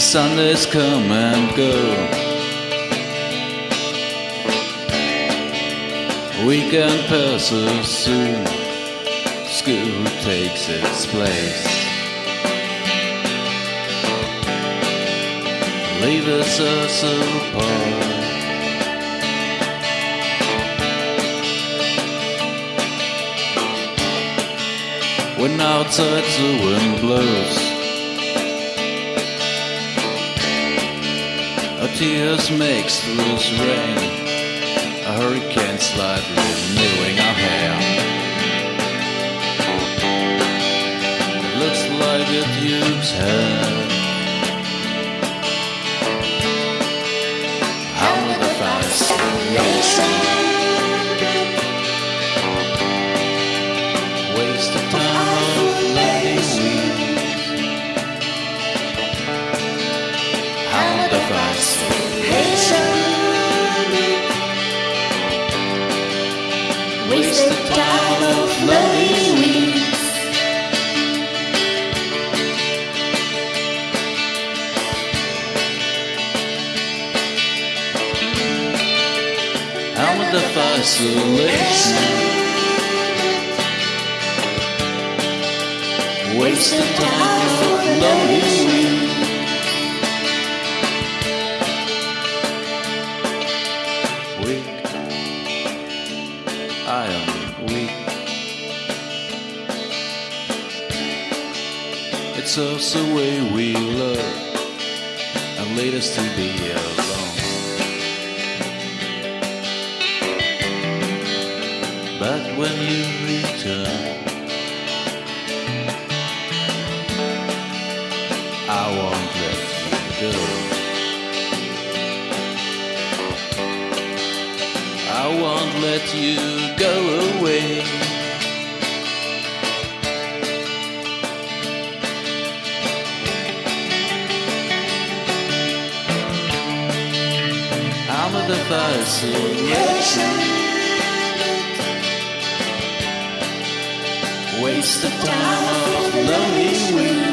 The Sundays come and go. Weekend passes soon. School takes its place. Leave us us apart. When outside the wind blows, tears makes loose rain. A hurricane slightly renewing our hair. Looks like a duke's head. Waste the time of letting we? How will the time of letting we? I am weak. It's also the way we love and lead us to be alone. But when you return, I won't let you go. Won't let you go away. I'm a fascination. Waste the time of lonely